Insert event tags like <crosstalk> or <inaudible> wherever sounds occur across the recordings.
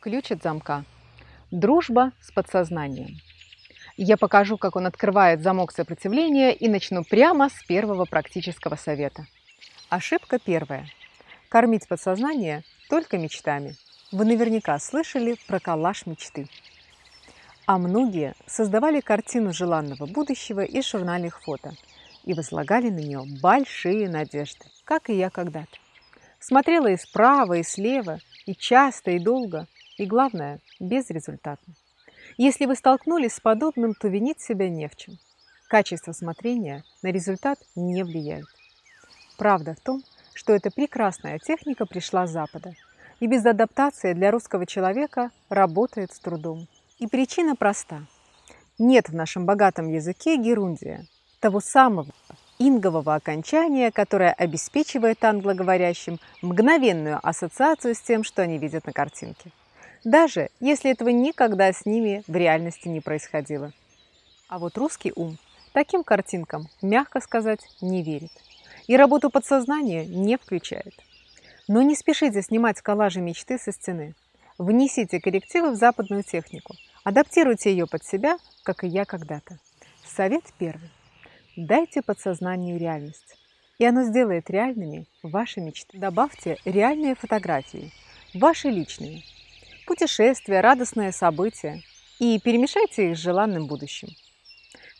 Ключ от замка. Дружба с подсознанием. Я покажу, как он открывает замок сопротивления и начну прямо с первого практического совета. Ошибка первая. Кормить подсознание только мечтами. Вы наверняка слышали про коллаж мечты. А многие создавали картину желанного будущего из журнальных фото и возлагали на нее большие надежды, как и я когда-то. Смотрела и справа, и слева, и часто, и долго, и, главное, безрезультатно. Если вы столкнулись с подобным, то винить себя не в чем. Качество смотрения на результат не влияет. Правда в том, что эта прекрасная техника пришла с Запада, и без адаптации для русского человека работает с трудом. И причина проста. Нет в нашем богатом языке герундия, того самого ингового окончания, которое обеспечивает англоговорящим мгновенную ассоциацию с тем, что они видят на картинке даже если этого никогда с ними в реальности не происходило. А вот русский ум таким картинкам, мягко сказать, не верит. И работу подсознания не включает. Но не спешите снимать коллажи мечты со стены. Внесите коррективы в западную технику. Адаптируйте ее под себя, как и я когда-то. Совет первый. Дайте подсознанию реальность. И оно сделает реальными ваши мечты. Добавьте реальные фотографии, ваши личные, путешествия, радостные события и перемешайте их с желанным будущим.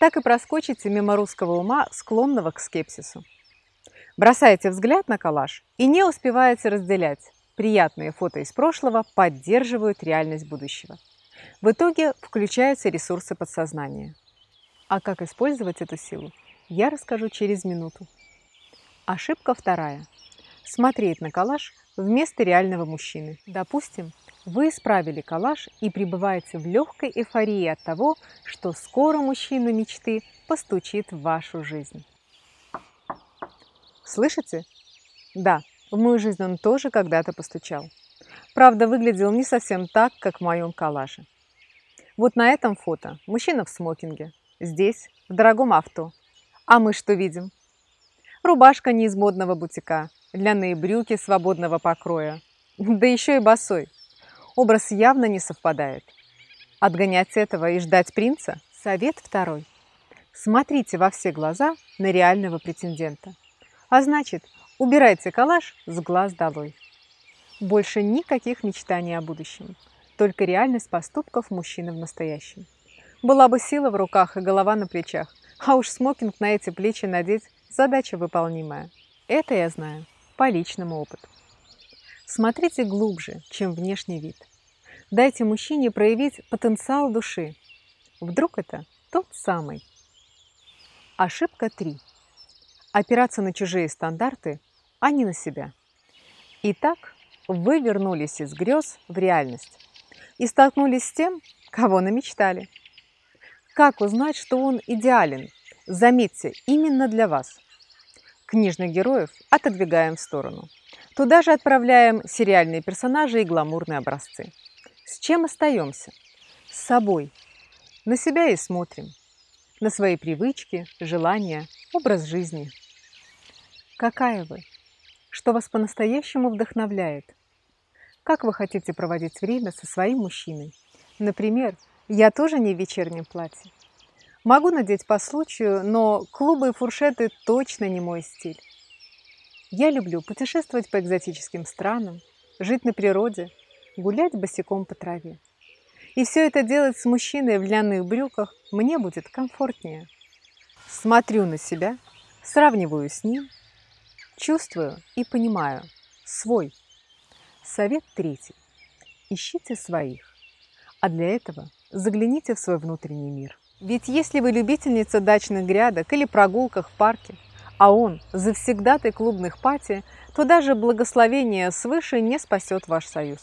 Так и проскочите мимо русского ума, склонного к скепсису. Бросаете взгляд на коллаж и не успеваете разделять. Приятные фото из прошлого поддерживают реальность будущего. В итоге включаются ресурсы подсознания. А как использовать эту силу, я расскажу через минуту. Ошибка вторая. Смотреть на коллаж вместо реального мужчины. Допустим, вы исправили коллаж и пребываете в легкой эйфории от того, что скоро мужчина мечты постучит в вашу жизнь. Слышите? Да, в мою жизнь он тоже когда-то постучал. Правда, выглядел не совсем так, как в моем коллаже. Вот на этом фото мужчина в смокинге, здесь, в дорогом авто. А мы что видим? Рубашка не из модного бутика, длинные брюки свободного покроя, да еще и босой образ явно не совпадает. Отгонять этого и ждать принца – совет второй. Смотрите во все глаза на реального претендента. А значит, убирайте калаш с глаз долой. Больше никаких мечтаний о будущем, только реальность поступков мужчины в настоящем. Была бы сила в руках и голова на плечах, а уж смокинг на эти плечи надеть – задача выполнимая. Это я знаю по личному опыту. Смотрите глубже, чем внешний вид. Дайте мужчине проявить потенциал души. Вдруг это тот самый. Ошибка 3. Опираться на чужие стандарты, а не на себя. Итак, вы вернулись из грез в реальность и столкнулись с тем, кого намечтали. Как узнать, что он идеален? Заметьте, именно для вас. Книжных героев отодвигаем в сторону. Туда же отправляем сериальные персонажи и гламурные образцы. С чем остаемся? С собой. На себя и смотрим. На свои привычки, желания, образ жизни. Какая вы? Что вас по-настоящему вдохновляет? Как вы хотите проводить время со своим мужчиной? Например, я тоже не в вечернем платье. Могу надеть по случаю, но клубы и фуршеты точно не мой стиль. Я люблю путешествовать по экзотическим странам, жить на природе, гулять босиком по траве. И все это делать с мужчиной в длинных брюках мне будет комфортнее. Смотрю на себя, сравниваю с ним, чувствую и понимаю свой. Совет третий. Ищите своих. А для этого загляните в свой внутренний мир. Ведь если вы любительница дачных грядок или прогулках в парке, а он завсегдатый клубных пати, то даже благословение свыше не спасет ваш союз.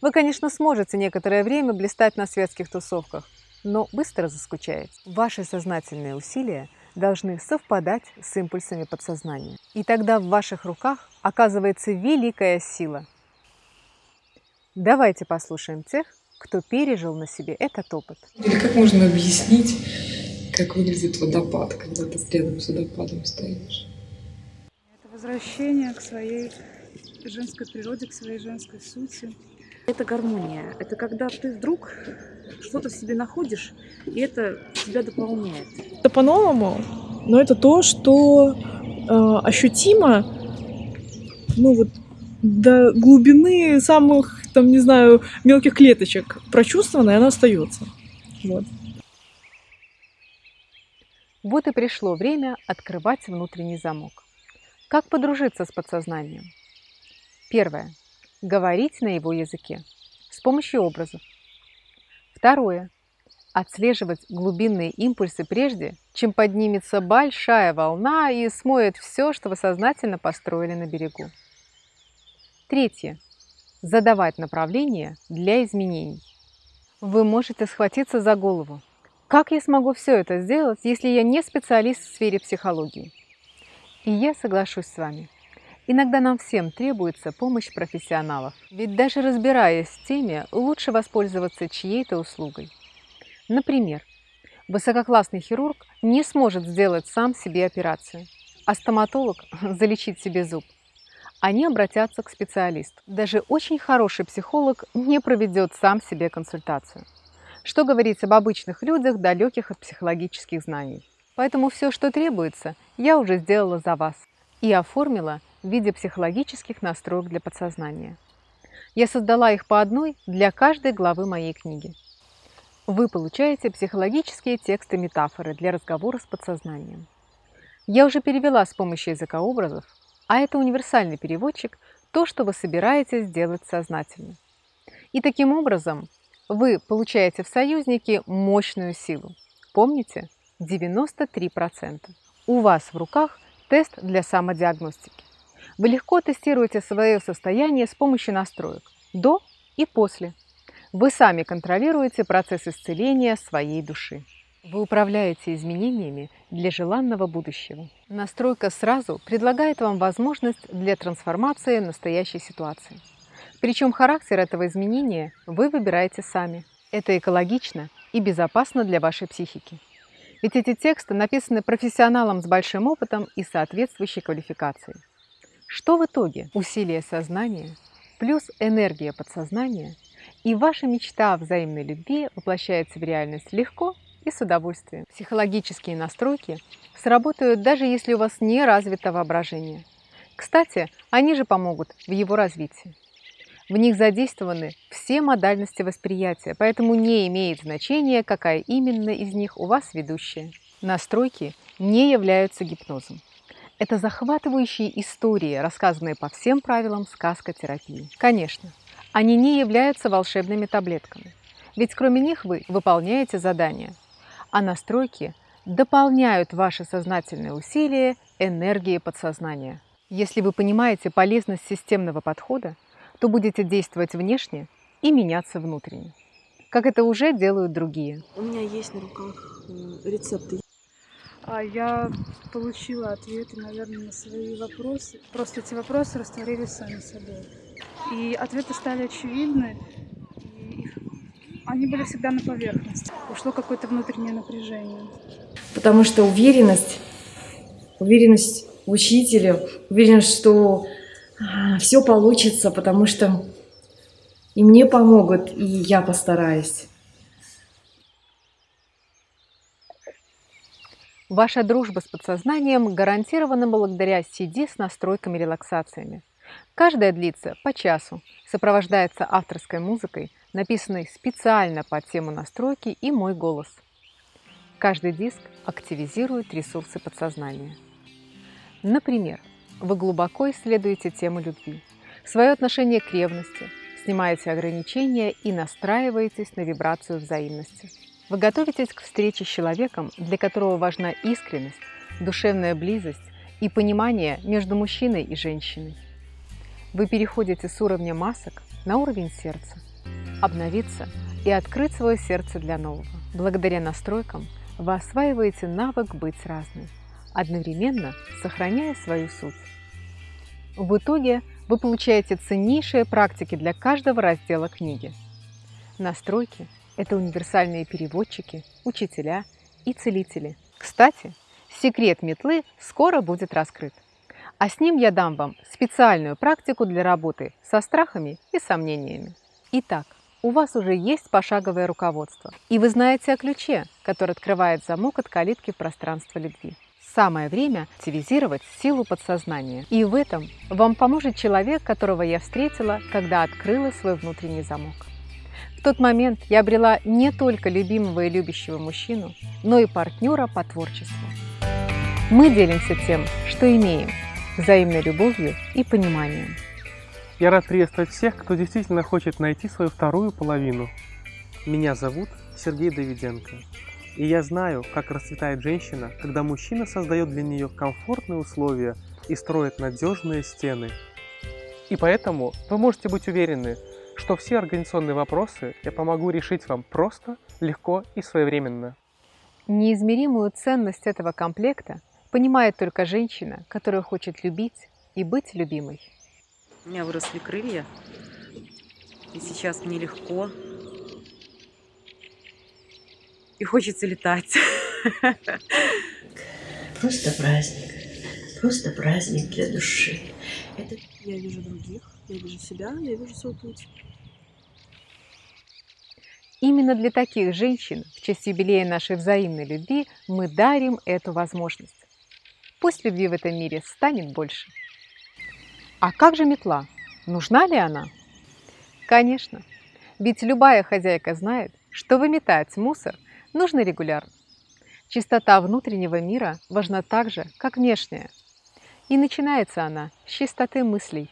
Вы, конечно, сможете некоторое время блистать на светских тусовках, но быстро заскучаете. Ваши сознательные усилия должны совпадать с импульсами подсознания. И тогда в ваших руках оказывается великая сила. Давайте послушаем тех, кто пережил на себе этот опыт. Или как можно объяснить, как выглядит водопад, когда ты рядом с водопадом стоишь? Это возвращение к своей женской природе, к своей женской сути Это гармония. Это когда ты вдруг что-то в себе находишь, и это тебя дополняет. Это по-новому, но это то, что э, ощутимо, ну вот до глубины самых, там, не знаю, мелких клеточек прочувствовано, и оно остается. Вот. Вот и пришло время открывать внутренний замок. Как подружиться с подсознанием? Первое. Говорить на его языке с помощью образов. Второе. Отслеживать глубинные импульсы прежде, чем поднимется большая волна и смоет все, что вы сознательно построили на берегу. Третье. Задавать направление для изменений. Вы можете схватиться за голову. Как я смогу все это сделать, если я не специалист в сфере психологии? И я соглашусь с вами. Иногда нам всем требуется помощь профессионалов. Ведь даже разбираясь в теме, лучше воспользоваться чьей-то услугой. Например, высококлассный хирург не сможет сделать сам себе операцию, а стоматолог <laughs> залечить себе зуб. Они обратятся к специалисту. Даже очень хороший психолог не проведет сам себе консультацию. Что говорить об обычных людях, далеких от психологических знаний. Поэтому все, что требуется, я уже сделала за вас и оформила в виде психологических настроек для подсознания. Я создала их по одной для каждой главы моей книги. Вы получаете психологические тексты метафоры для разговора с подсознанием. Я уже перевела с помощью языка образов, а это универсальный переводчик, то, что вы собираетесь сделать сознательно. И таким образом вы получаете в союзнике мощную силу. Помните? 93%. У вас в руках тест для самодиагностики. Вы легко тестируете свое состояние с помощью настроек до и после. Вы сами контролируете процесс исцеления своей души. Вы управляете изменениями для желанного будущего. Настройка сразу предлагает вам возможность для трансформации настоящей ситуации. Причем характер этого изменения вы выбираете сами. Это экологично и безопасно для вашей психики. Ведь эти тексты написаны профессионалом с большим опытом и соответствующей квалификацией. Что в итоге? Усилие сознания плюс энергия подсознания, и ваша мечта о взаимной любви воплощается в реальность легко и с удовольствием. Психологические настройки сработают даже если у вас не развито воображение. Кстати, они же помогут в его развитии. В них задействованы все модальности восприятия, поэтому не имеет значения, какая именно из них у вас ведущая. Настройки не являются гипнозом. Это захватывающие истории, рассказанные по всем правилам сказкотерапии. Конечно, они не являются волшебными таблетками, ведь кроме них вы выполняете задания, а настройки дополняют ваши сознательные усилия энергией подсознания. Если вы понимаете полезность системного подхода, то будете действовать внешне и меняться внутренне, как это уже делают другие. У меня есть на руках э, рецепты. А я получила ответы, наверное, на свои вопросы. Просто эти вопросы растворились сами собой. И ответы стали очевидны, они были всегда на поверхности. Ушло какое-то внутреннее напряжение. Потому что уверенность, уверенность в учителе, уверенность, что все получится, потому что и мне помогут, и я постараюсь. Ваша дружба с подсознанием гарантирована благодаря CD с настройками-релаксациями. Каждая длится по часу, сопровождается авторской музыкой, написанной специально под тему настройки и мой голос. Каждый диск активизирует ресурсы подсознания. Например, вы глубоко исследуете тему любви, свое отношение к ревности, снимаете ограничения и настраиваетесь на вибрацию взаимности. Вы готовитесь к встрече с человеком, для которого важна искренность, душевная близость и понимание между мужчиной и женщиной. Вы переходите с уровня масок на уровень сердца, обновиться и открыть свое сердце для нового. Благодаря настройкам вы осваиваете навык быть разным, одновременно сохраняя свою суть. В итоге вы получаете ценнейшие практики для каждого раздела книги. Настройки – это универсальные переводчики, учителя и целители. Кстати, секрет метлы скоро будет раскрыт. А с ним я дам вам специальную практику для работы со страхами и сомнениями. Итак, у вас уже есть пошаговое руководство, и вы знаете о ключе, который открывает замок от калитки в пространство любви. Самое время активизировать силу подсознания. И в этом вам поможет человек, которого я встретила, когда открыла свой внутренний замок. В тот момент я обрела не только любимого и любящего мужчину, но и партнера по творчеству. Мы делимся тем, что имеем, взаимной любовью и пониманием. Я рад приветствовать всех, кто действительно хочет найти свою вторую половину. Меня зовут Сергей Давиденко. И я знаю, как расцветает женщина, когда мужчина создает для нее комфортные условия и строит надежные стены. И поэтому вы можете быть уверены, что все организационные вопросы я помогу решить вам просто, легко и своевременно. Неизмеримую ценность этого комплекта понимает только женщина, которая хочет любить и быть любимой. У меня выросли крылья, и сейчас мне легко. И хочется летать. <laughs> Просто праздник. Просто праздник для души. Это... Я вижу других, я вижу себя, я вижу свой путь. Именно для таких женщин в честь юбилея нашей взаимной любви мы дарим эту возможность. Пусть любви в этом мире станет больше. А как же метла? Нужна ли она? Конечно, ведь любая хозяйка знает, что выметать мусор нужно регулярно. Чистота внутреннего мира важна так же, как внешняя. И начинается она с чистоты мыслей.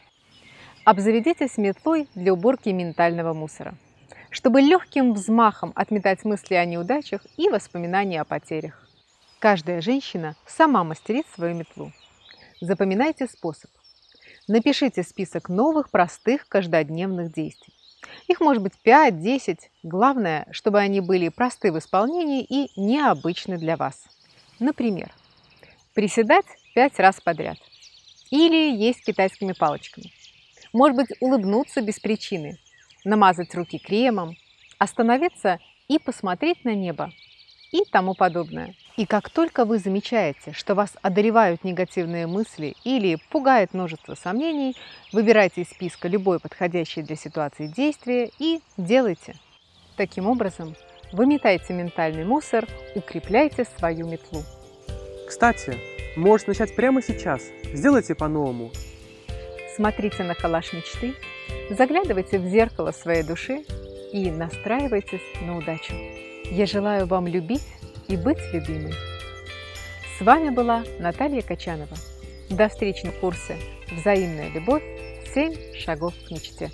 Обзаведитесь метлой для уборки ментального мусора, чтобы легким взмахом отметать мысли о неудачах и воспоминания о потерях. Каждая женщина сама мастерит свою метлу. Запоминайте способ. Напишите список новых, простых, каждодневных действий. Их может быть 5-10. Главное, чтобы они были просты в исполнении и необычны для вас. Например, приседать 5 раз подряд. Или есть китайскими палочками. Может быть, улыбнуться без причины, намазать руки кремом, остановиться и посмотреть на небо и тому подобное. И как только вы замечаете, что вас одолевают негативные мысли или пугает множество сомнений, выбирайте из списка любое подходящее для ситуации действие и делайте. Таким образом, выметайте ментальный мусор, укрепляйте свою метлу. Кстати, можете начать прямо сейчас. Сделайте по-новому. Смотрите на коллаж мечты, заглядывайте в зеркало своей души и настраивайтесь на удачу. Я желаю вам любить и быть любимой. С вами была Наталья Качанова. До встречи на курсе «Взаимная любовь. 7 шагов к мечте».